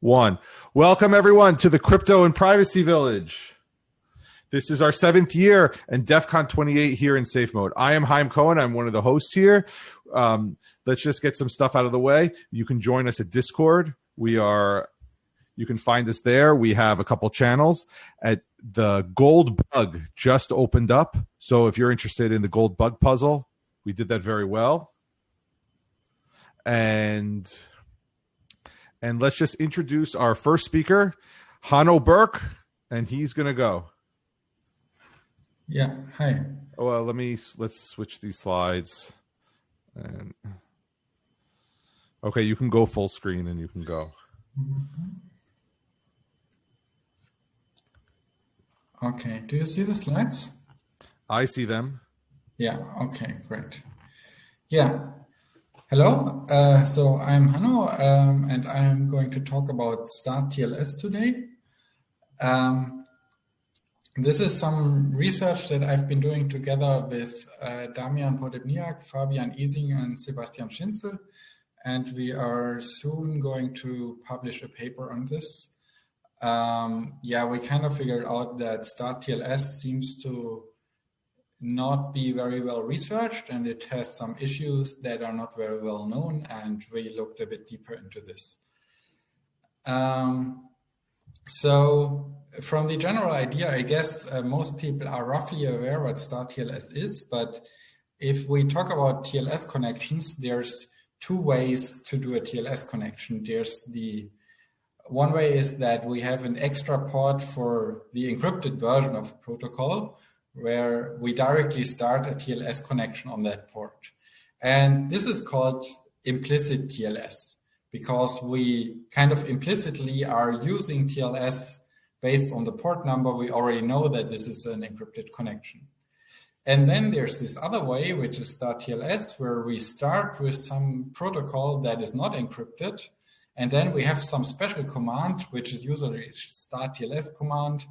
one. Welcome everyone to the Crypto and Privacy Village. This is our seventh year and DEF CON 28 here in safe mode. I am Haim Cohen. I'm one of the hosts here. Um, let's just get some stuff out of the way. You can join us at Discord. We are, you can find us there. We have a couple channels at the gold bug just opened up. So if you're interested in the gold bug puzzle, we did that very well. And and let's just introduce our first speaker, Hanno Böck, and he's going to go. Yeah, hi. Oh, well, let me, let's switch these slides. And Okay, you can go full screen and you can go. Mm-hmm. Okay, do you see the slides? I see them. Yeah, okay, great. Yeah, Hello, uh, so I'm Hanno um, and I'm going to talk about Start TLS today. Um, this is some research that I've been doing together with uh, Damian Poddebniak, Fabian Ising and Sebastian Schinzel. And we are soon going to publish a paper on this. Um, yeah, we kind of figured out that Start TLS seems to not be very well researched and it has some issues that are not very well known and we looked a bit deeper into this. Um, so from the general idea, I guess uh, most people are roughly aware what Start TLS is, but if we talk about TLS connections, there's two ways to do a TLS connection. There's the one way is that we have an extra port for the encrypted version of a protocol, where we directly start a TLS connection on that port. And this is called implicit TLS because we kind of implicitly are using TLS based on the port number. We already know that this is an encrypted connection. And then there's this other way, which is start TLS, where we start with some protocol that is not encrypted. And then we have some special command, which is usually start TLS command,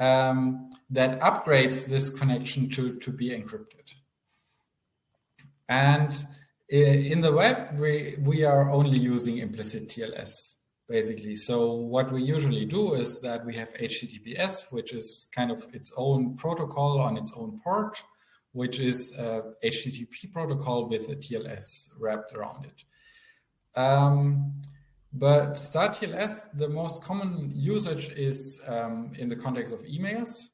um, that upgrades this connection to, to be encrypted. And in the web, we, we are only using implicit TLS, basically. So what we usually do is that we have HTTPS, which is kind of its own protocol on its own port, which is a HTTP protocol with a TLS wrapped around it. Um, but StartTLS, the most common usage is um, in the context of emails.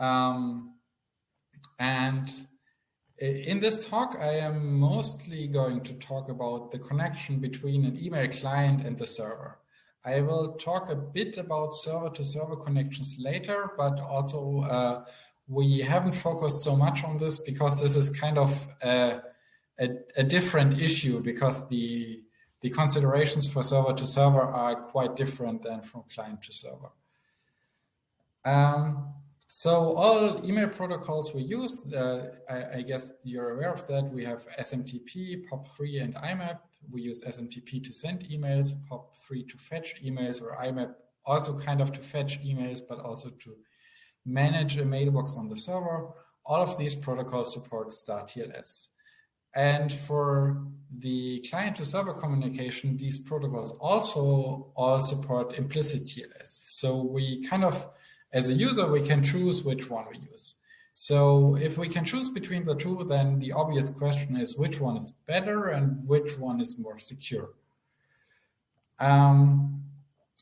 Um, and in this talk, I am mostly going to talk about the connection between an email client and the server. I will talk a bit about server-to-server -server connections later, but also uh, we haven't focused so much on this because this is kind of a, a, a different issue because the the considerations for server to server are quite different than from client to server. Um, so all email protocols we use, uh, I, I, guess you're aware of that. We have SMTP, POP3, and IMAP. We use SMTP to send emails, POP3 to fetch emails, or IMAP also kind of to fetch emails, but also to manage a mailbox on the server. All of these protocols support StartTLS. And for the client to server communication, these protocols also all support implicit TLS. So we kind of, as a user, we can choose which one we use. So if we can choose between the two, then the obvious question is which one is better and which one is more secure. Um,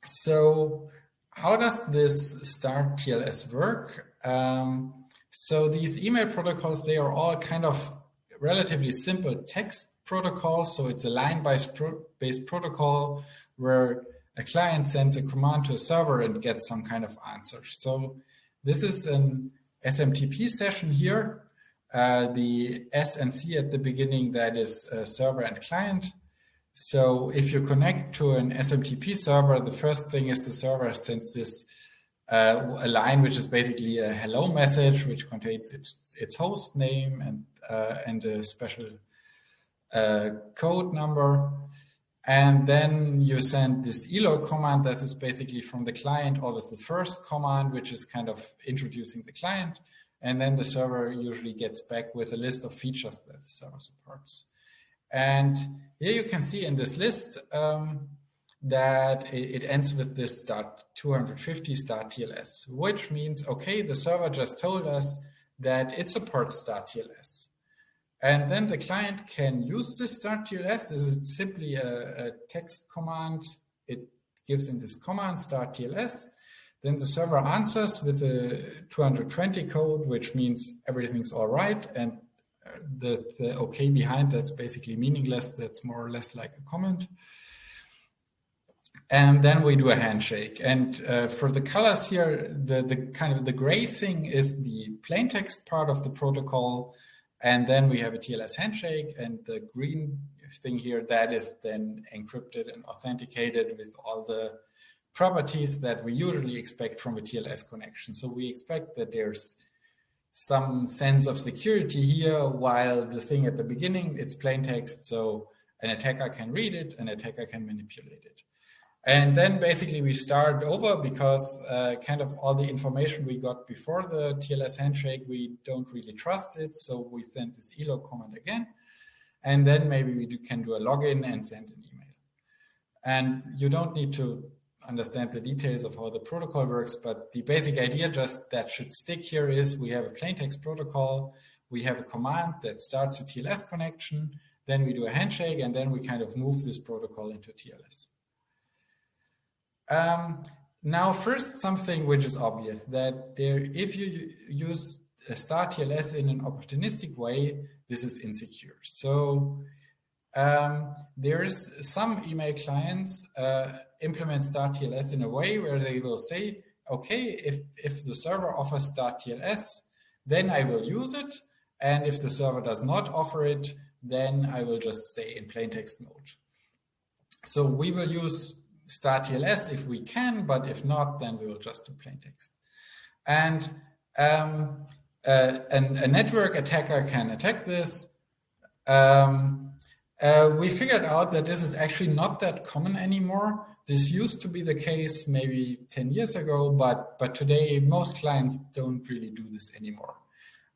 so how does this start TLS work? Um, so these email protocols, they are all kind of relatively simple text protocol. So it's a line-based protocol where a client sends a command to a server and gets some kind of answer. So this is an SMTP session here. Uh, the S and C at the beginning, that is server and client. So if you connect to an SMTP server, the first thing is the server sends this uh, a line which is basically a hello message, which contains its, its host name and, uh, and a special uh, code number. And then you send this EHLO command that is basically from the client, always the first command, which is kind of introducing the client. And then the server usually gets back with a list of features that the server supports. And here you can see in this list, um, that it, ends with this start 250 start TLS, which means, okay, the server just told us that it supports start TLS. And then the client can use this start TLS. This is simply a, a text command. It gives in this command start TLS. Then the server answers with a 220 code, which means everything's all right. And uh, the, the OK behind that's basically meaningless. That's more or less like a comment. And then we do a handshake. And uh, for the colors here, the, the kind of the gray thing is the plain text part of the protocol. And then we have a TLS handshake and the green thing here, that is then encrypted and authenticated with all the properties that we usually expect from a TLS connection. So we expect that there's some sense of security here, while the thing at the beginning, it's plain text. So an attacker can read it, an attacker can manipulate it. And then basically we start over because uh, kind of all the information we got before the TLS handshake, we don't really trust it. So we send this elog command again. And then maybe we do, can do a login and send an email. And you don't need to understand the details of how the protocol works, but the basic idea just that should stick here is we have a plaintext protocol. We have a command that starts a TLS connection. Then we do a handshake and then we kind of move this protocol into TLS. Um, now, first, something which is obvious that there, if you use a start TLS in an opportunistic way, this is insecure. So um, there's some email clients uh, implement start TLS in a way where they will say, okay, if, if the server offers start TLS, then I will use it. And if the server does not offer it, then I will just stay in plain text mode. So we will use start TLS if we can, but if not, then we will just do plain text. And um, uh, an, a network attacker can attack this. Um, uh, we figured out that this is actually not that common anymore. This used to be the case maybe 10 years ago, but, but today most clients don't really do this anymore.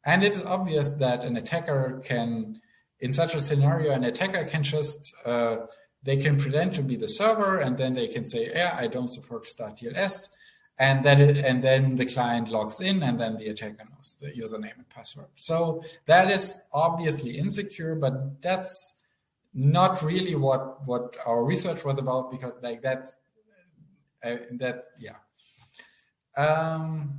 And it's obvious that an attacker can, in such a scenario, an attacker can just uh, they can pretend to be the server and then they can say, yeah, I don't support StartTLS. And that is, and then the client logs in and then the attacker knows the username and password. So that is obviously insecure, but that's not really what, what our research was about because like that's, uh, that, yeah. Um,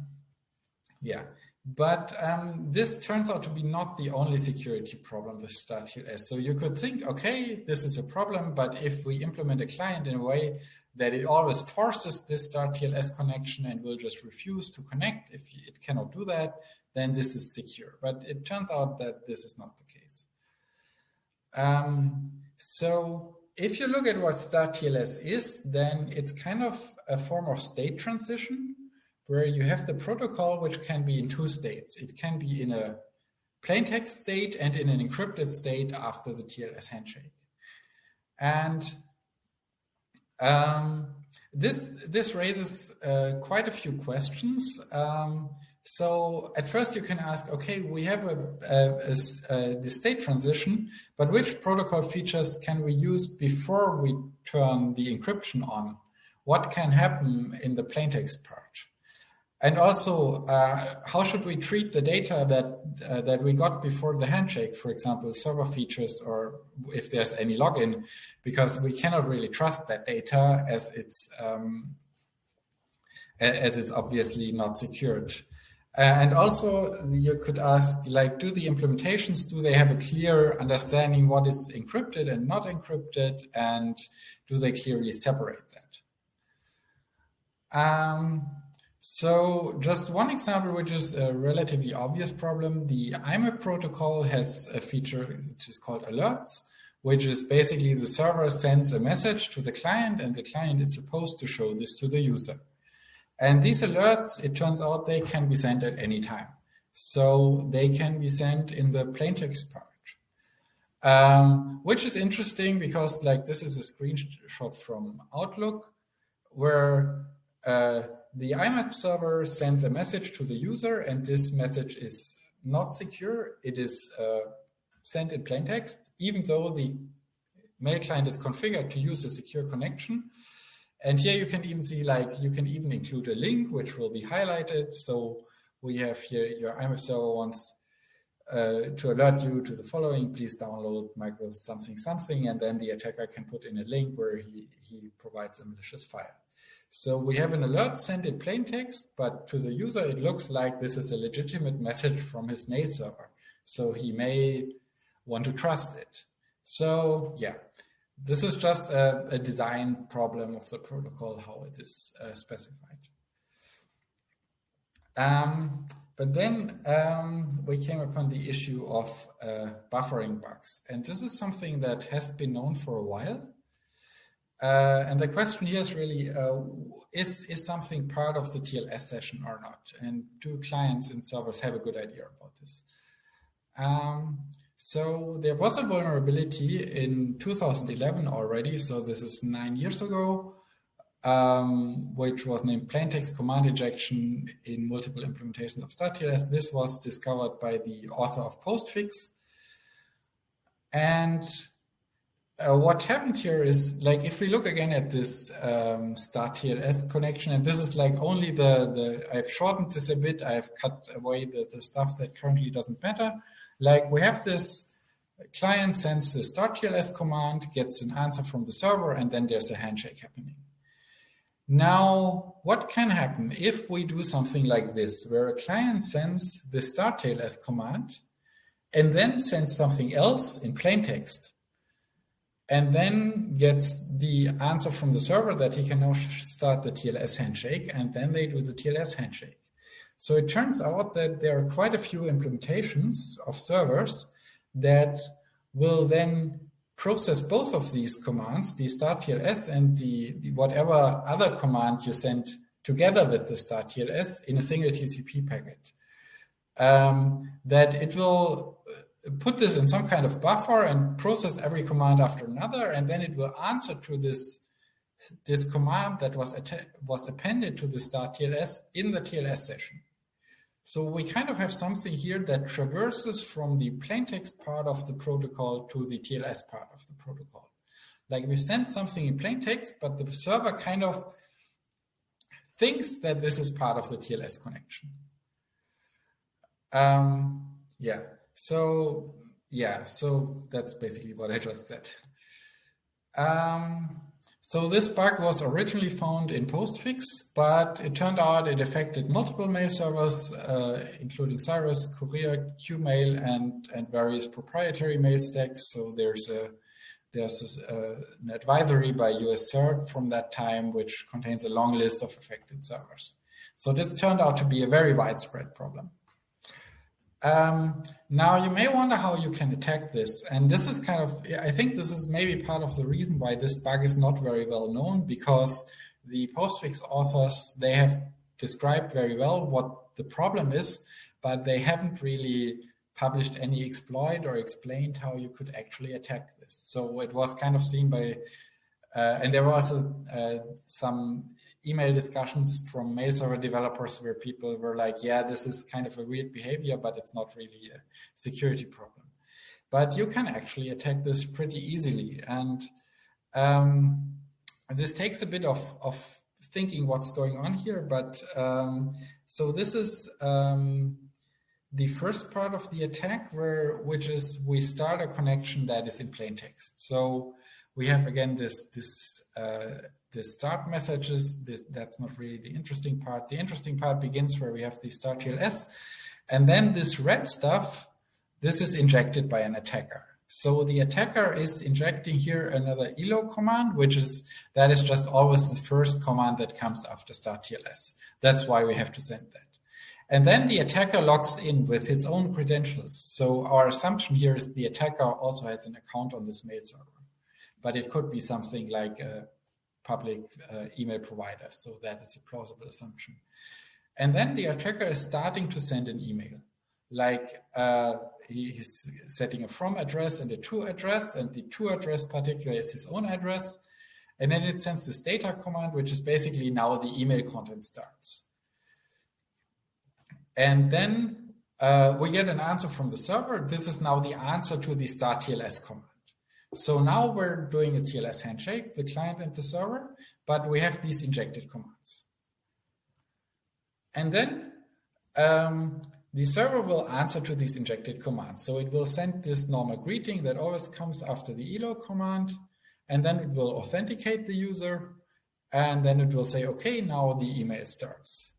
yeah. But um, this turns out to be not the only security problem with StartTLS. So you could think, okay, this is a problem, but if we implement a client in a way that it always forces this StartTLS connection and will just refuse to connect if it cannot do that, then this is secure. But it turns out that this is not the case. Um, so if you look at what StartTLS is, then it's kind of a form of state transition where you have the protocol, which can be in two states. It can be in a plain text state and in an encrypted state after the TLS handshake. And um, this, this raises uh, quite a few questions. Um, so at first you can ask, okay, we have a, a, a, the state transition, but which protocol features can we use before we turn the encryption on? What can happen in the plaintext part? And also, uh, how should we treat the data that uh, that we got before the handshake, for example, server features, or if there's any login, because we cannot really trust that data as it's um, as it's obviously not secured. Uh, and also, you could ask, like, do the implementations do they have a clear understanding what is encrypted and not encrypted, and do they clearly separate that? Um, so just one example, which is a relatively obvious problem, the IMAP protocol has a feature which is called alerts, which is basically the server sends a message to the client and the client is supposed to show this to the user. And these alerts, it turns out they can be sent at any time. So they can be sent in the plaintext part. Um, which is interesting because like this is a screenshot from Outlook where uh, the IMAP server sends a message to the user and this message is not secure. It is uh, sent in plain text, even though the mail client is configured to use a secure connection. And here you can even see like you can even include a link which will be highlighted. So we have here your IMAP server wants uh, to alert you to the following, please download micro something something, and then the attacker can put in a link where he, he provides a malicious file. So we have an alert sent in plain text, but to the user, it looks like this is a legitimate message from his mail server. So he may want to trust it. So yeah, this is just a, a design problem of the protocol, how it is uh, specified. Um, but then um, we came upon the issue of uh, buffering bugs. And this is something that has been known for a while. Uh, and the question here is really, uh, is, is something part of the TLS session or not? And do clients and servers have a good idea about this? Um, so there was a vulnerability in 2011 already. So this is nine years ago um, which was named plaintext command injection in multiple implementations of StartTLS. This was discovered by the author of Postfix. And uh, what happened here is like, if we look again at this um, StartTLS connection, and this is like only the, the, I've shortened this a bit, I've cut away the, the stuff that currently doesn't matter. Like we have this client sends the StartTLS command, gets an answer from the server, and then there's a handshake happening. Now, what can happen if we do something like this, where a client sends the StarTLS command and then sends something else in plain text, and then gets the answer from the server that he can now start the TLS handshake, and then they do the TLS handshake. So it turns out that there are quite a few implementations of servers that will then process both of these commands, the start TLS and the, the, whatever other command you send together with the start TLS in a single TCP packet. Um, that it will put this in some kind of buffer and process every command after another, and then it will answer to this this command that was was appended to the start TLS in the TLS session. So we kind of have something here that traverses from the plaintext part of the protocol to the TLS part of the protocol. Like we send something in plaintext, but the server kind of thinks that this is part of the TLS connection. Um, yeah, so yeah, so that's basically what I just said. Um, so this bug was originally found in Postfix, but it turned out it affected multiple mail servers, uh, including Cyrus, Courier, Qmail, and, and various proprietary mail stacks. So there's a there's a, uh, an advisory by US CERT from that time, which contains a long list of affected servers. So this turned out to be a very widespread problem. Um, now you may wonder how you can attack this. And this is kind of, I think this is maybe part of the reason why this bug is not very well known because the postfix authors, they have described very well what the problem is, but they haven't really published any exploit or explained how you could actually attack this. So it was kind of seen by, uh, and there were also uh, some email discussions from mail server developers where people were like, yeah, this is kind of a weird behavior, but it's not really a security problem. But you can actually attack this pretty easily. And um, this takes a bit of, of thinking what's going on here. But um, so this is um, the first part of the attack, where which is we start a connection that is in plain text. So we have again this this uh, the start messages. This, that's not really the interesting part. The interesting part begins where we have the start TLS, and then this red stuff. This is injected by an attacker. So the attacker is injecting here another EHLO command, which is that is just always the first command that comes after start TLS. That's why we have to send that. And then the attacker logs in with its own credentials. So our assumption here is the attacker also has an account on this mail server but it could be something like a public uh, email provider. So that is a plausible assumption. And then the attacker is starting to send an email. Like uh, he, he's setting a from address and a to address, and the to address particular is his own address. And then it sends this data command, which is basically now the email content starts. And then uh, we get an answer from the server. This is now the answer to the start TLS command. So now we're doing a TLS handshake, the client and the server, but we have these injected commands. And then um, the server will answer to these injected commands. So it will send this normal greeting that always comes after the EHLO command, and then it will authenticate the user, and then it will say, okay, now the email starts.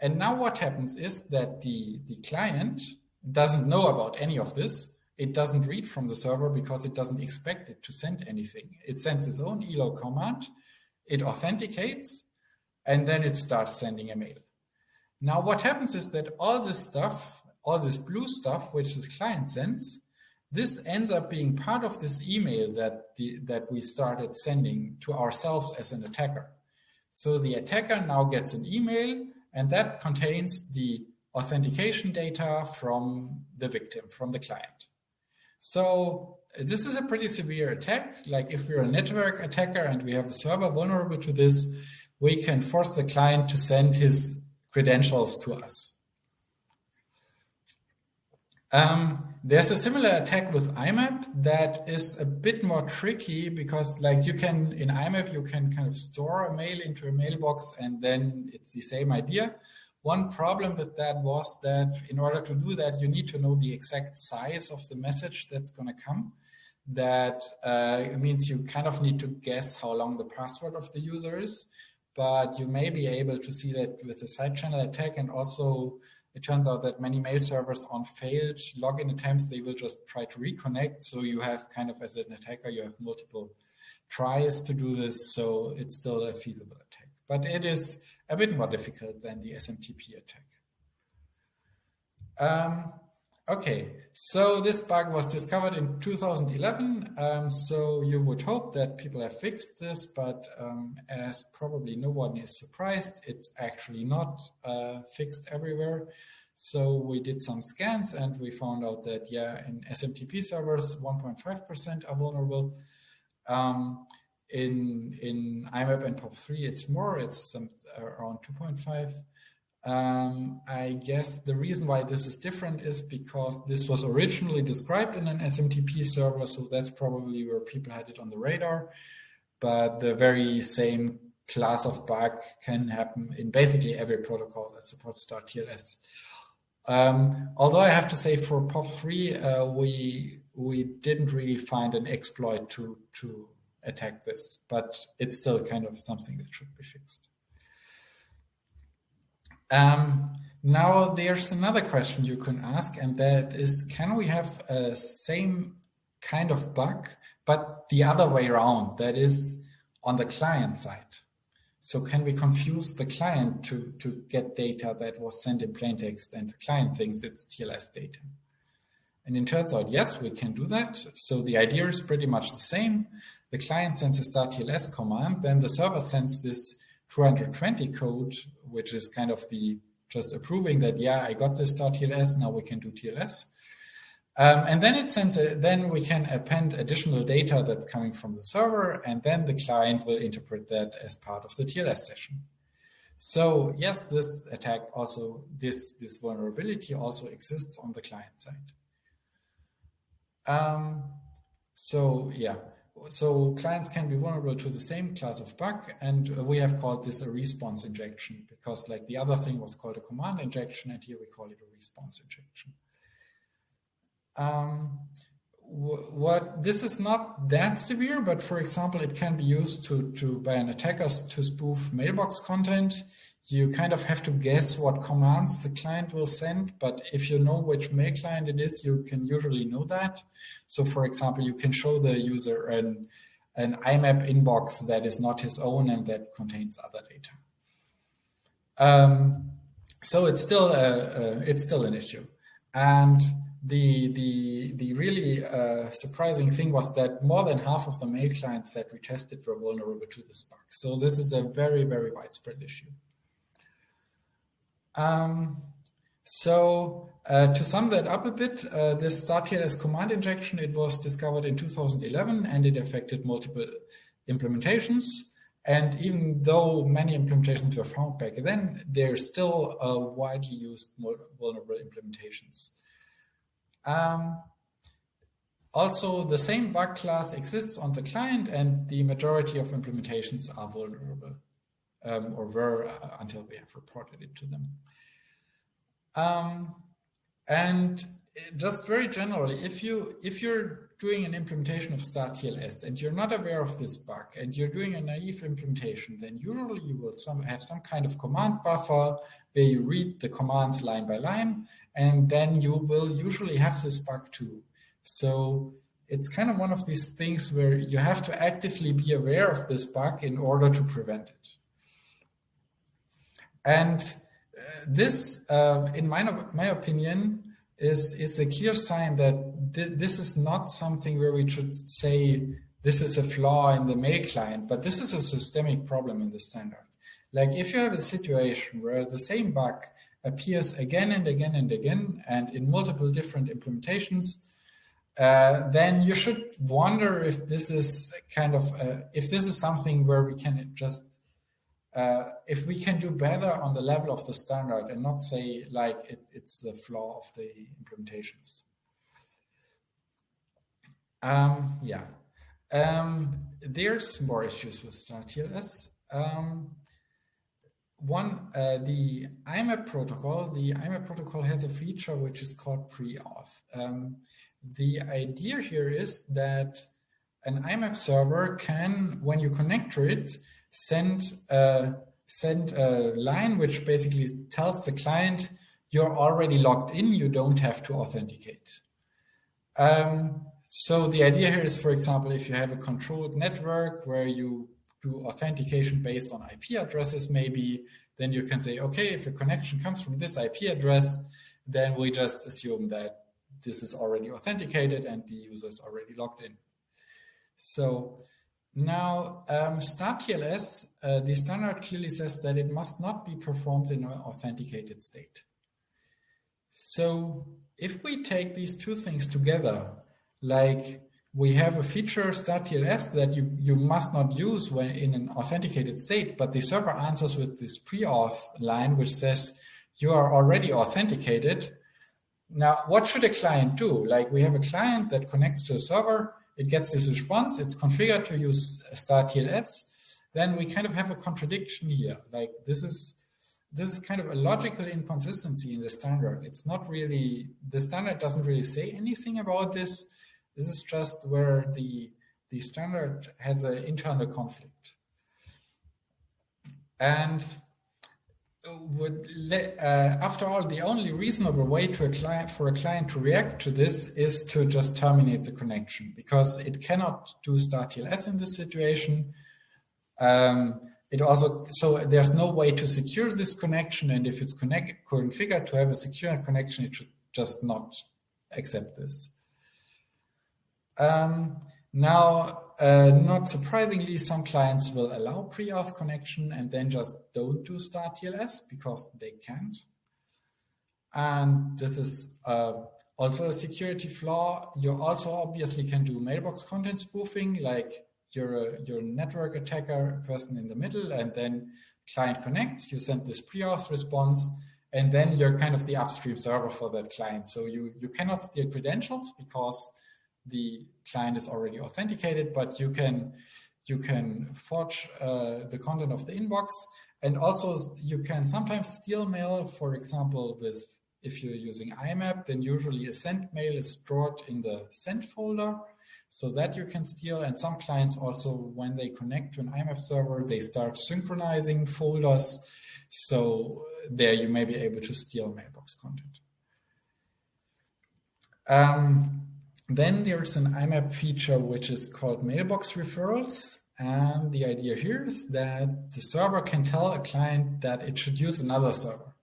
And now what happens is that the, the client doesn't know about any of this. It doesn't read from the server because it doesn't expect it to send anything. It sends its own EHLO command, it authenticates, and then it starts sending a mail. Now what happens is that all this stuff, all this blue stuff, which the client sends, this ends up being part of this email that, the, that we started sending to ourselves as an attacker. So the attacker now gets an email and that contains the authentication data from the victim, from the client. So this is a pretty severe attack. Like if we're a network attacker and we have a server vulnerable to this, we can force the client to send his credentials to us. Um, there's a similar attack with IMAP that is a bit more tricky because like you can, in IMAP, you can kind of store a mail into a mailbox and then it's the same idea. One problem with that was that in order to do that, you need to know the exact size of the message that's going to come. That uh, means you kind of need to guess how long the password of the user is but you may be able to see that with a side channel attack and also it turns out that many mail servers on failed login attempts, they will just try to reconnect. So you have kind of as an attacker, you have multiple tries to do this. So it's still a feasible attack, but it is a bit more difficult than the SMTP attack. Um, Okay, so this bug was discovered in 2011. Um, so you would hope that people have fixed this, but um, as probably no one is surprised, it's actually not uh, fixed everywhere. So we did some scans and we found out that, yeah, in SMTP servers, 1.5% are vulnerable. Um, in, in IMAP and POP3, it's more, it's some, around 2.5. Um, I guess the reason why this is different is because this was originally described in an SMTP server, so that's probably where people had it on the radar. But the very same class of bug can happen in basically every protocol that supports StartTLS. Um, although I have to say for POP3, uh, we we didn't really find an exploit to to attack this, but it's still kind of something that should be fixed. Um, now there's another question you can ask, and that is, can we have a same kind of bug, but the other way around, that is on the client side? So can we confuse the client to, to get data that was sent in plain text and the client thinks it's TLS data? And it turns out, yes, we can do that. So the idea is pretty much the same. The client sends a start TLS command, then the server sends this 220 code, which is kind of the just approving that, yeah, I got this start .tls, now we can do TLS. Um, and then it sends a, then we can append additional data that's coming from the server, and then the client will interpret that as part of the TLS session. So yes, this attack also, this, this vulnerability also exists on the client side. Um, so yeah, so clients can be vulnerable to the same class of bug, and we have called this a response injection because like the other thing was called a command injection, and here we call it a response injection. Um, what this is not that severe, but for example, it can be used to, to by an attacker to spoof mailbox content you kind of have to guess what commands the client will send. But if you know which mail client it is, you can usually know that. So for example, you can show the user an, an IMAP inbox that is not his own and that contains other data. Um, so it's still a, a, it's still an issue. And the the the really uh, surprising thing was that more than half of the mail clients that we tested were vulnerable to the bug. So this is a very very widespread issue. Um, so uh, to sum that up a bit, uh, this StartTLS command injection, it was discovered in 2011 and it affected multiple implementations. And even though many implementations were found back then, they're still uh, widely used vulnerable implementations. Um, also, the same bug class exists on the client and the majority of implementations are vulnerable um, or were uh, until we have reported it to them. Um, and just very generally, if you if you're doing an implementation of StartTLS and you're not aware of this bug and you're doing a naive implementation, then usually you will some, have some kind of command buffer where you read the commands line by line, and then you will usually have this bug too. So it's kind of one of these things where you have to actively be aware of this bug in order to prevent it. And uh, this, uh, in my, my opinion, is, is a clear sign that th this is not something where we should say this is a flaw in the mail client, but this is a systemic problem in the standard. Like if you have a situation where the same bug appears again and again and again and in multiple different implementations, uh, then you should wonder if this is kind of, if this is something where we can just, uh, if we can do better on the level of the standard and not say like it, it's the flaw of the implementations. Um, yeah, um, there's more issues with StartTLS. Um, one, uh, the IMAP protocol, the IMAP protocol has a feature which is called pre-auth. Um, the idea here is that an IMAP server can, when you connect to it, send a, send a line which basically tells the client you're already logged in, you don't have to authenticate. Um, so the idea here is, for example, if you have a controlled network where you do authentication based on IP addresses, maybe, then you can say, okay, if a connection comes from this IP address, then we just assume that this is already authenticated and the user is already logged in. So now um, StartTLS, uh, the standard clearly says that it must not be performed in an authenticated state. So if we take these two things together, like we have a feature StartTLS that you, you must not use when in an authenticated state, but the server answers with this pre-auth line, which says you are already authenticated. Now, what should a client do? Like we have a client that connects to a server, it gets this response, it's configured to use start TLS, then we kind of have a contradiction here. Like this is this is kind of a logical inconsistency in the standard. It's not really, the standard doesn't really say anything about this. This is just where the, the standard has an internal conflict. And would let, uh, after all, the only reasonable way to a client for a client to react to this is to just terminate the connection because it cannot do StartTLS in this situation. Um, it also so there's no way to secure this connection, and if it's configured to have a secure connection, it should just not accept this. Um, now, uh, not surprisingly, some clients will allow pre-auth connection and then just don't do StartTLS because they can't. And this is uh, also a security flaw. You also obviously can do mailbox content spoofing, like you're a, you're a network attacker person in the middle, and then client connects, you send this pre-auth response, and then you're kind of the upstream server for that client. So you, you cannot steal credentials because the client is already authenticated, but you can you can forge uh, the content of the inbox. And also you can sometimes steal mail, for example, with if you're using IMAP, then usually a sent mail is stored in the sent folder so that you can steal. And some clients also, when they connect to an IMAP server, they start synchronizing folders. So there you may be able to steal mailbox content. Um, then there's an IMAP feature which is called mailbox referrals. And the idea here is that the server can tell a client that it should use another server.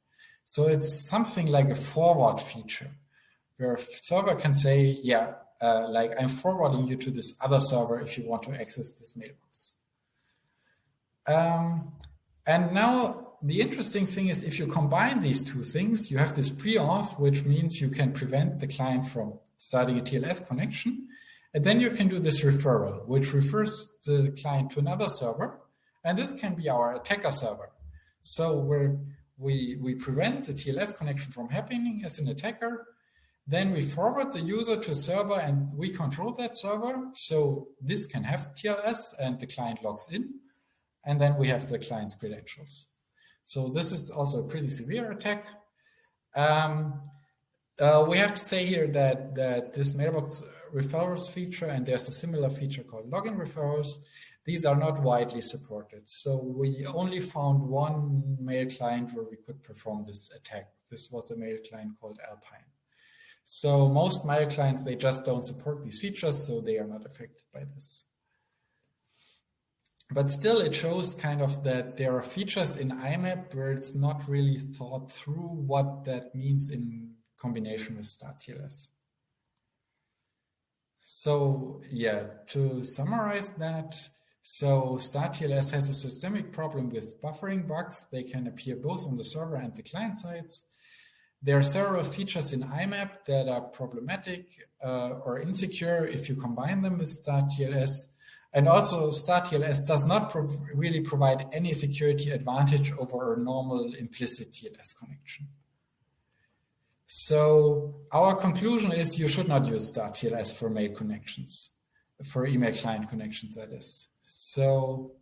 So it's something like a forward feature where a server can say, yeah, uh, like I'm forwarding you to this other server if you want to access this mailbox. Um, and now the interesting thing is if you combine these two things, you have this pre-auth, which means you can prevent the client from starting a TLS connection. And then you can do this referral, which refers the client to another server. And this can be our attacker server. So where we, we prevent the TLS connection from happening as an attacker, Then we forward the user to a server and we control that server. So this can have TLS and the client logs in. And then we have the client's credentials. So this is also a pretty severe attack. Um, uh, we have to say here that, that this mailbox referrals feature, and there's a similar feature called login referrals, these are not widely supported. So we only found one mail client where we could perform this attack. This was a mail client called Alpine. So most mail clients, they just don't support these features, so they are not affected by this. But still, it shows kind of that there are features in IMAP where it's not really thought through what that means in combination with StartTLS. So yeah, to summarize that, so StartTLS has a systemic problem with buffering bugs. They can appear both on the server and the client sides. There are several features in IMAP that are problematic uh, or insecure if you combine them with StartTLS. And also StartTLS does not pro really provide any security advantage over a normal implicit TLS connection. So our conclusion is you should not use StartTLS for mail connections, for email client connections, that is. So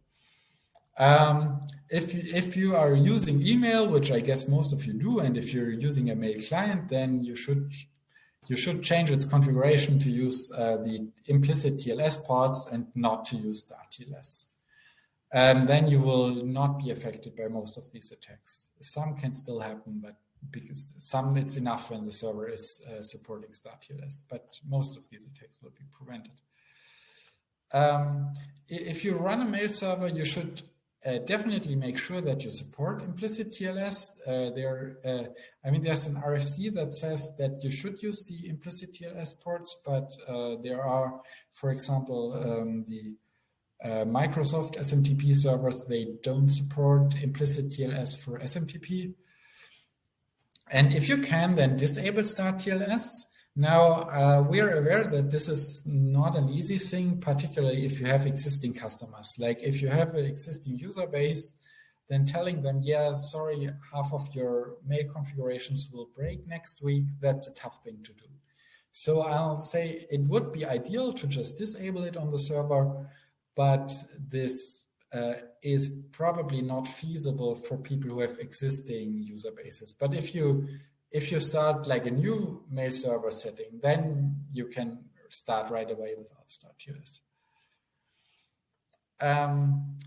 um, if, if you are using email, which I guess most of you do, and if you're using a mail client, then you should you should change its configuration to use uh, the implicit TLS ports and not to use StartTLS. And then you will not be affected by most of these attacks. Some can still happen, but because some it's enough when the server is uh, supporting StartTLS, but most of these attacks will be prevented. Um, if you run a mail server, you should uh, definitely make sure that you support implicit TLS. Uh, there, uh, I mean, there's an RFC that says that you should use the implicit TLS ports, but uh, there are, for example, um, the uh, Microsoft SMTP servers, they don't support implicit TLS for SMTP. And if you can, then disable StartTLS. Now, uh, we're aware that this is not an easy thing, particularly if you have existing customers. Like if you have an existing user base, then telling them, yeah, sorry, half of your mail configurations will break next week, that's a tough thing to do. So I'll say it would be ideal to just disable it on the server, but this uh, is probably not feasible for people who have existing user bases. But if you if you start like a new mail server setting, then you can start right away without StartTLS. Um,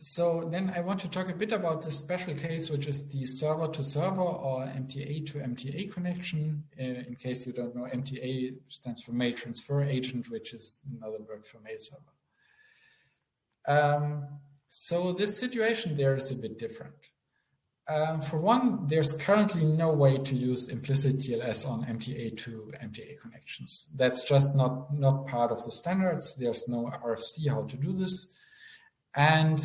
so then I want to talk a bit about the special case, which is the server to server or MTA to MTA connection. Uh, in case you don't know, MTA stands for mail transfer agent, which is another word for mail server. Um, so this situation there is a bit different. Um, for one, there's currently no way to use implicit TLS on MTA to MTA connections. That's just not, not part of the standards. There's no RFC how to do this. And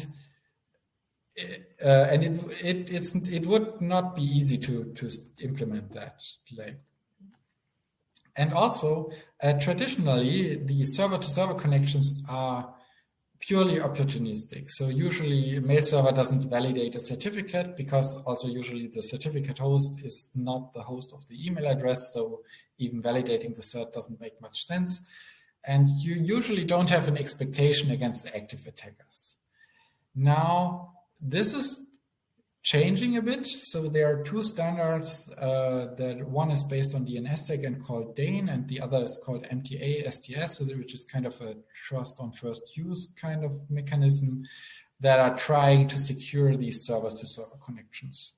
uh, and it it it's it would not be easy to to implement that like and also uh, traditionally the server to server connections are purely opportunistic. So usually a mail server doesn't validate a certificate because also usually the certificate host is not the host of the email address. So even validating the cert doesn't make much sense. And you usually don't have an expectation against active attackers. Now, this is changing a bit. So there are two standards uh, that one is based on DNSSEC and called DANE, and the other is called MTA STS, which is kind of a trust on first use kind of mechanism that are trying to secure these servers to server connections.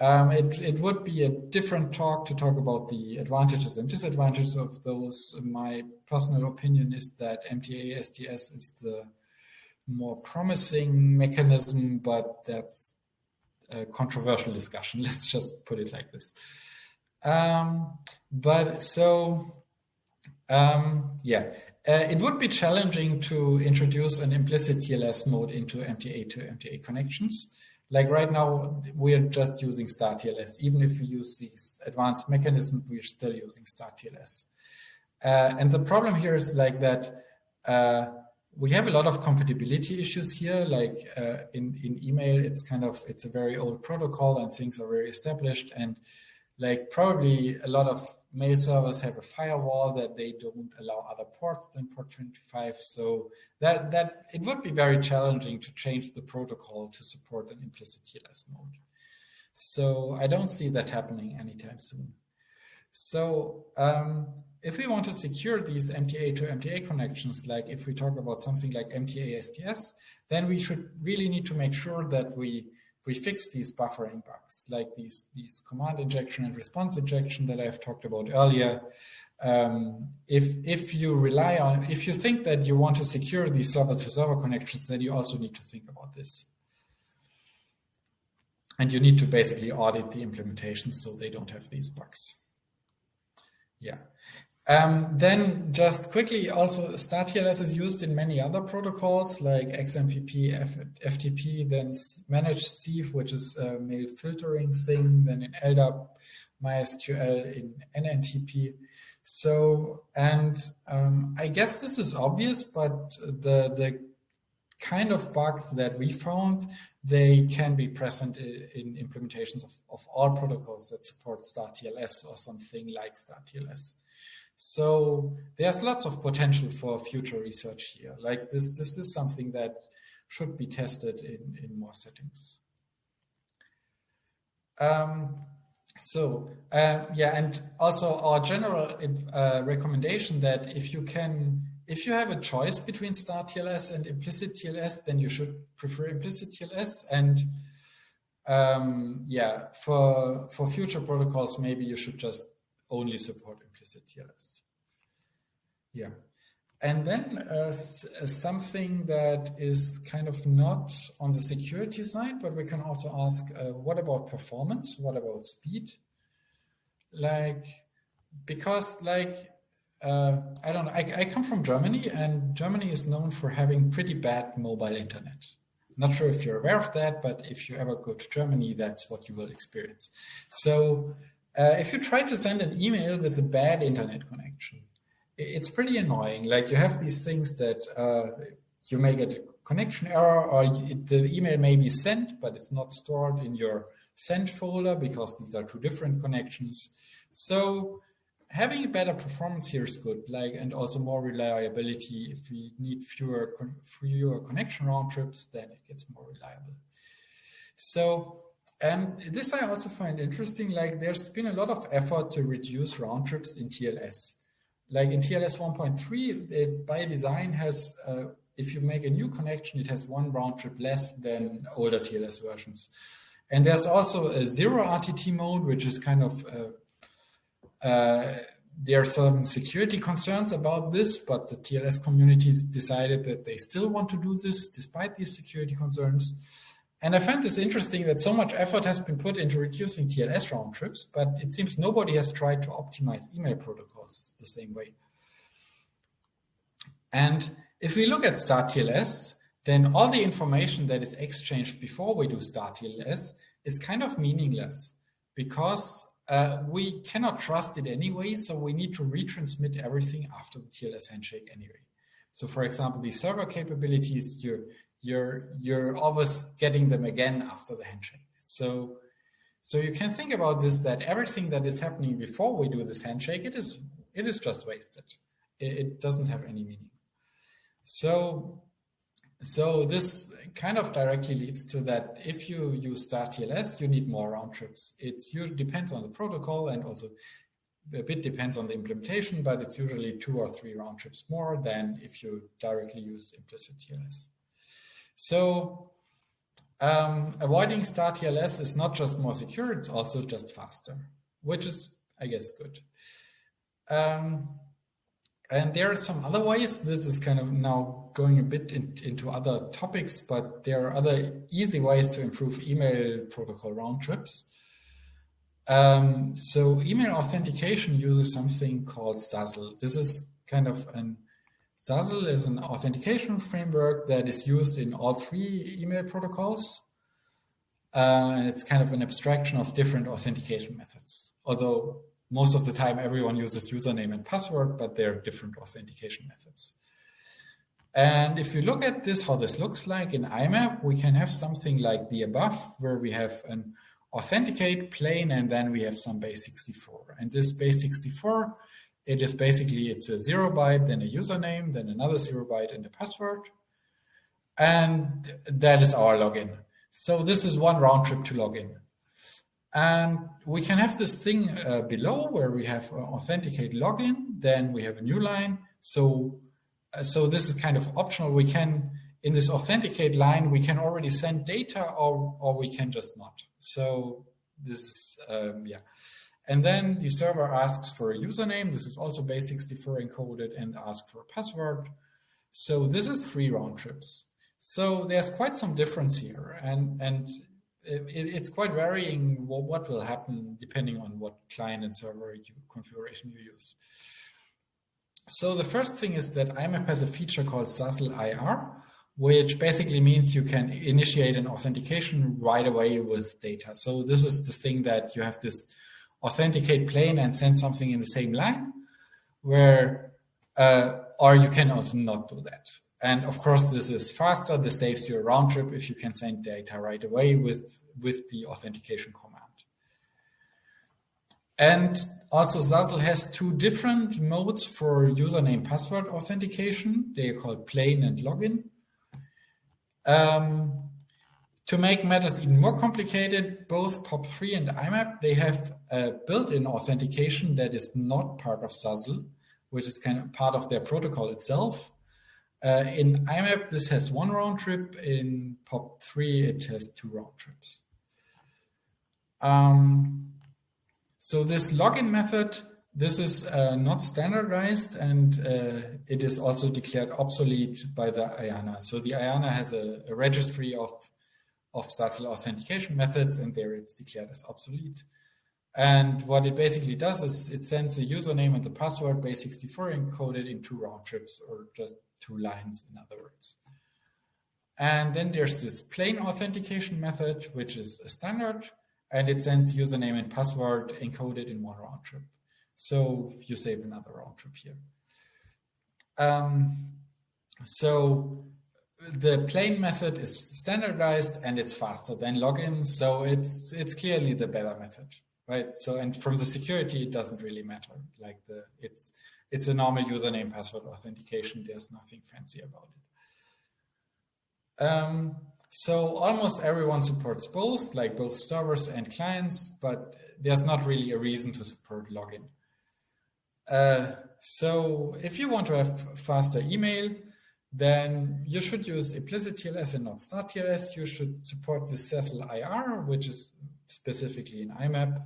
Um, it, it would be a different talk to talk about the advantages and disadvantages of those. My personal opinion is that MTA STS is the more promising mechanism, but that's a controversial discussion. Let's just put it like this. Um, but so, um, yeah, uh, it would be challenging to introduce an implicit TLS mode into MTA to MTA connections. Like right now, we're just using start TLS. Even if we use these advanced mechanisms, we're still using StartTLS. Uh, and the problem here is like that uh, we have a lot of compatibility issues here. Like uh, in, in email, it's kind of, it's a very old protocol and things are very established. And like probably a lot of mail servers have a firewall that they don't allow other ports than port 25. So that, that it would be very challenging to change the protocol to support an implicit TLS mode. So I don't see that happening anytime soon. So um, if we want to secure these MTA to MTA connections, like if we talk about something like MTA STS, then we should really need to make sure that we we fix these buffering bugs, like these these command injection and response injection that I've talked about earlier. Um, if if you rely on, if you think that you want to secure these server-to-server -server connections, then you also need to think about this. And you need to basically audit the implementations so they don't have these bugs. Yeah. Um, then just quickly, also StartTLS is used in many other protocols like XMPP, F FTP, then ManageSieve, which is a mail filtering thing, then in LDAP, MySQL, in NNTP. So, and um, I guess this is obvious, but the, the kind of bugs that we found, they can be present in, in implementations of, of all protocols that support StartTLS or something like StartTLS. So there's lots of potential for future research here. Like this, this is something that should be tested in, in more settings. Um, so uh, yeah, and also our general uh, recommendation that if you can, if you have a choice between start TLS and implicit TLS, then you should prefer implicit TLS. And um, yeah, for for future protocols, maybe you should just only support implicit TLS. Yeah. And then uh, something that is kind of not on the security side, but we can also ask, uh, what about performance? What about speed? Like, because like, uh, I don't know, I, I come from Germany and Germany is known for having pretty bad mobile internet. Not sure if you're aware of that, but if you ever go to Germany, that's what you will experience. So uh, if you try to send an email with a bad internet connection, it's pretty annoying. Like you have these things that uh, you may get a connection error or the email may be sent, but it's not stored in your sent folder because these are two different connections. So having a better performance here is good, like, and also more reliability. If we need fewer, fewer connection round trips, then it gets more reliable. So and this I also find interesting, like there's been a lot of effort to reduce round trips in TLS. Like in TLS 1.3, it by design has, uh, if you make a new connection, it has one round trip less than older TLS versions. And there's also a zero RTT mode, which is kind of, uh, uh, there are some security concerns about this, but the TLS communities decided that they still want to do this despite these security concerns. And I find this interesting that so much effort has been put into reducing TLS round trips, but it seems nobody has tried to optimize email protocols the same way. And if we look at start TLS, then all the information that is exchanged before we do start TLS is kind of meaningless because uh, we cannot trust it anyway, so we need to retransmit everything after the TLS handshake anyway. So for example, the server capabilities, you you're you're always getting them again after the handshake. So so you can think about this that everything that is happening before we do this handshake, it is it is just wasted. It, it doesn't have any meaning. So so this kind of directly leads to that if you use start TLS, you need more round trips. It's you depends on the protocol and also a bit depends on the implementation, but it's usually two or three round trips more than if you directly use implicit TLS. So um, avoiding start TLS is not just more secure, it's also just faster, which is, I guess, good. Um, and there are some other ways. This is kind of now going a bit in, into other topics, but there are other easy ways to improve email protocol round trips. Um, so email authentication uses something called SASL. This is kind of an SASL is an authentication framework that is used in all three email protocols. Uh, and it's kind of an abstraction of different authentication methods. Although most of the time everyone uses username and password, but there are different authentication methods. And if you look at this, how this looks like in IMAP, we can have something like the above, where we have an authenticate plain, and then we have some base 64. And this base 64, it is basically, it's a zero byte, then a username, then another zero byte and a password. And that is our login. So this is one round trip to login. And we can have this thing uh, below where we have uh, authenticate login, then we have a new line. So, uh, so this is kind of optional. We can, in this authenticate line, we can already send data or, or we can just not. So this, um, yeah. And then the server asks for a username. This is also base64 encoded and ask for a password. So this is three round trips. So there's quite some difference here. And, and it, it's quite varying what, what, will happen depending on what client and server you, configuration you use. So the first thing is that IMAP has a feature called SASL IR, which basically means you can initiate an authentication right away with data. So this is the thing that you have this authenticate plain and send something in the same line, where, uh, or you can also not do that. And of course, this is faster. This saves you a round trip if you can send data right away with, with the authentication command. And also SASL has two different modes for username password authentication. They are called plain and login. Um, to make matters even more complicated, both POP3 and IMAP, they have a built-in authentication that is not part of SASL, which is kind of part of their protocol itself. Uh, in IMAP, this has one round trip. In POP3, it has two round trips. Um, so this login method, this is uh, not standardized and uh, it is also declared obsolete by the IANA. So the IANA has a, a registry of, of SASL authentication methods and there it's declared as obsolete. And what it basically does is it sends the username and the password base64 encoded in two round trips or just two lines, in other words. And then there's this plain authentication method, which is a standard, and it sends username and password encoded in one round trip. So you save another round trip here. Um, so the plain method is standardized and it's faster than login. So it's it's clearly the better method, right? So and from the security, it doesn't really matter. Like the it's it's a normal username password authentication. There's nothing fancy about it. Um, so almost everyone supports both, like both servers and clients, but there's not really a reason to support login. Uh, so if you want to have faster email, then you should use implicit TLS and not start TLS. You should support the SASL IR, which is specifically in IMAP.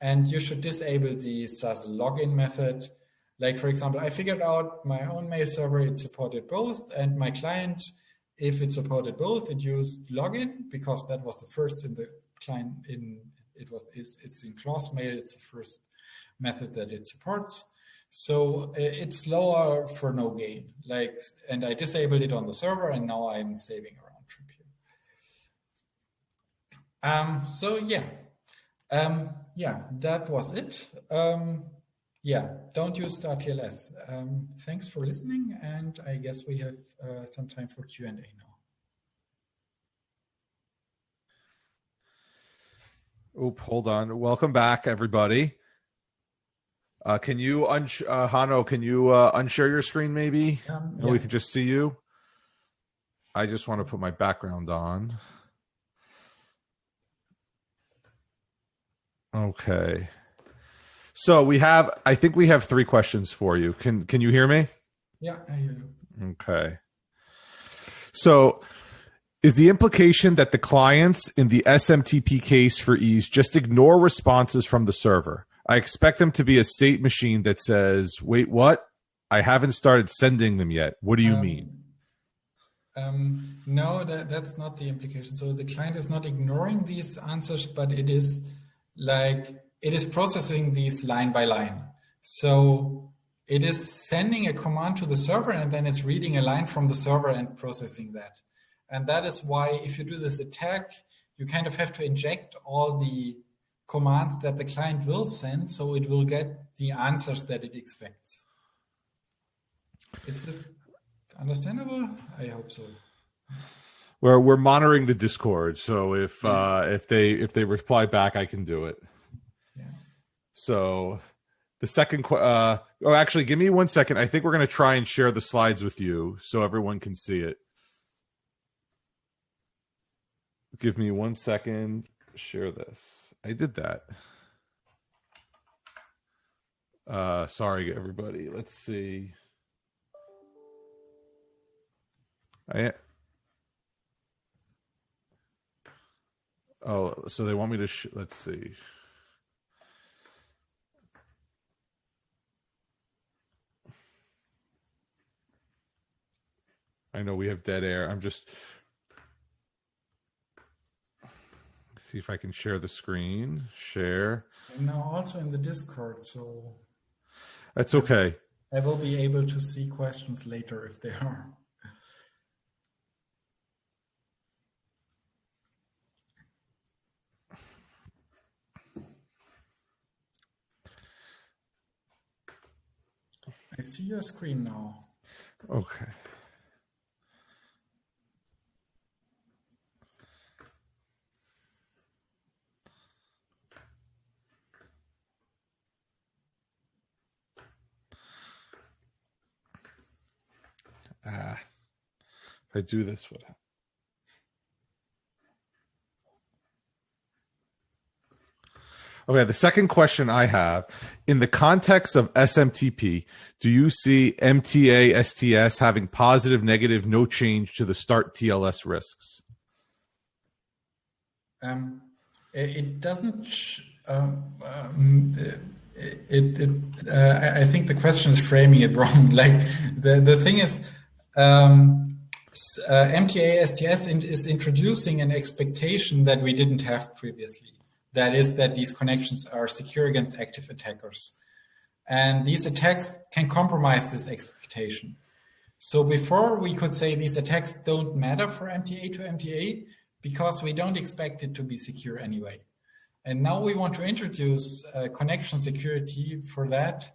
And you should disable the SASL login method, like, for example, I figured out my own mail server, it supported both, and my client, if it supported both, it used login because that was the first in the client in it was it's, it's in mail it's the first method that it supports. So it's lower for no gain. Like, and I disabled it on the server, and now I'm saving a round trip here. Um, so yeah, um, yeah, that was it. Um, yeah, don't use StartTLS. Um, thanks for listening, and I guess we have uh, some time for Q&A now. Oop, hold on. Welcome back, everybody. Uh, can you, uh, Hanno, can you uh, unshare your screen maybe? Um, yeah. And we can just see you. I just want to put my background on. Okay. So we have, I think we have three questions for you. Can can you hear me? Yeah, I hear you. Okay. So is the implication that the clients in the SMTP case for ease just ignore responses from the server? I expect them to be a state machine that says, wait, what? I haven't started sending them yet. What do you um, mean? Um, no, that, that's not the implication. So the client is not ignoring these answers, but it is like it is processing these line by line. So it is sending a command to the server and then it's reading a line from the server and processing that. And that is why if you do this attack, you kind of have to inject all the commands that the client will send so it will get the answers that it expects. Is this understandable? I hope so. we're we're monitoring the Discord, so if uh, if they if they reply back, I can do it. Yeah. So the second, uh, oh, actually, give me one second. I think we're going to try and share the slides with you so everyone can see it. Give me one second. Share this. I did that. Uh, sorry, everybody. Let's see. I Oh, so they want me to. Let's see. I know we have dead air. I'm just see if I can share the screen. Share. And now also in the Discord, so that's okay. I will be able to see questions later if there are. I see your screen now. Okay. Ah, if I do this, what? Okay, the second question I have in the context of SMTP, do you see MTA STS having positive, negative, no change to the start TLS risks? Um, it doesn't. Um, um, it, it uh, I think the question is framing it wrong. Like the the thing is, um, uh, MTA STS in, is introducing an expectation that we didn't have previously. That is that these connections are secure against active attackers. And these attacks can compromise this expectation. So before we could say these attacks don't matter for MTA to MTA because we don't expect it to be secure anyway. And now we want to introduce uh, connection security for that.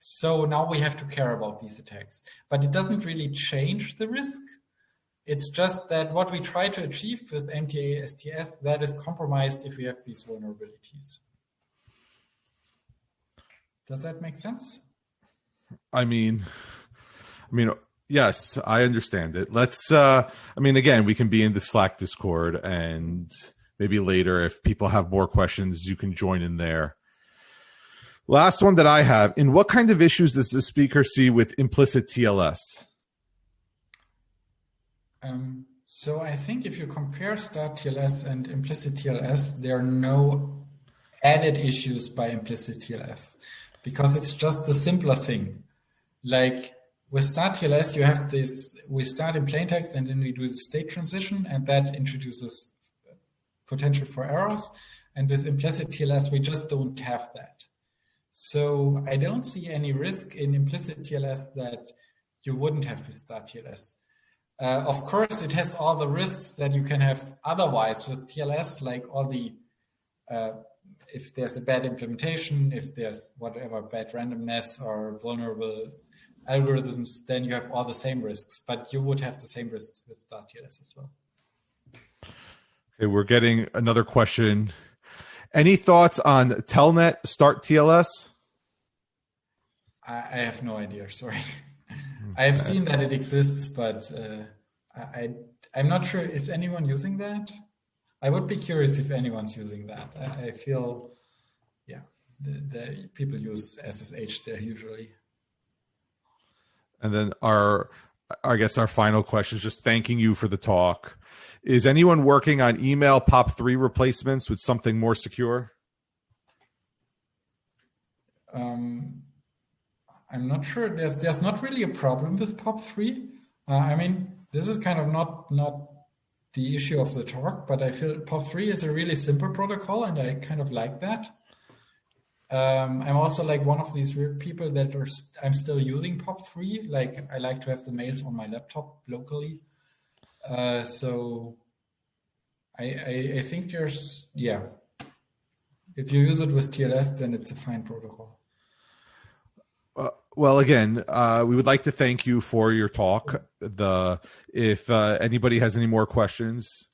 So now we have to care about these attacks, but it doesn't really change the risk. It's just that what we try to achieve with MTA STS, that is compromised if we have these vulnerabilities. Does that make sense? I mean, I mean, yes, I understand it. Let's, uh, I mean, again, we can be in the Slack Discord and maybe later if people have more questions, you can join in there. Last one that I have, in what kind of issues does the speaker see with implicit TLS? Um, so I think if you compare start TLS and implicit TLS, there are no added issues by implicit TLS because it's just a simpler thing. Like with start TLS, you have this, we start in plain text and then we do the state transition and that introduces potential for errors. And with implicit TLS, we just don't have that. So I don't see any risk in implicit TLS that you wouldn't have with start TLS. Uh, of course, it has all the risks that you can have otherwise with TLS, like all the, uh, if there's a bad implementation, if there's whatever bad randomness or vulnerable algorithms, then you have all the same risks, but you would have the same risks with Start TLS as well. Okay, we're getting another question. Any thoughts on Telnet Start TLS? I, I have no idea, sorry. I have seen that it exists, but uh, I, I'm not sure. Is anyone using that? I would be curious if anyone's using that. I, I feel, yeah, the, the, people use SSH there usually. And then our, I guess our final question is just thanking you for the talk. Is anyone working on email POP3 replacements with something more secure? Um, I'm not sure. There's there's not really a problem with POP3. Uh, I mean, this is kind of not not the issue of the talk, but I feel POP3 is a really simple protocol, and I kind of like that. Um, I'm also like one of these weird people that are st I'm still using POP3. Like I like to have the mails on my laptop locally. Uh, so I, I, I think there's yeah. If you use it with TLS, then it's a fine protocol. Uh, well, again, uh, we would like to thank you for your talk. The if uh, anybody has any more questions,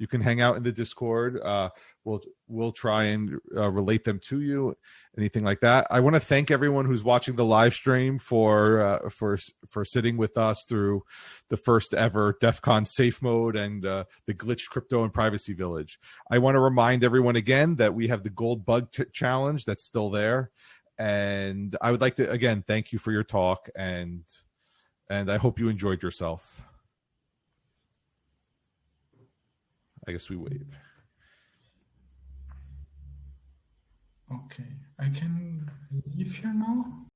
you can hang out in the Discord. Uh, we'll we'll try and uh, relate them to you. Anything like that. I want to thank everyone who's watching the live stream for uh, for for sitting with us through the first ever DEF CON safe mode and uh, the glitched crypto and privacy village. I want to remind everyone again that we have the gold bug t- challenge that's still there and I would like to again thank you for your talk and and I hope you enjoyed yourself. I guess we wait. Okay, I can leave here now.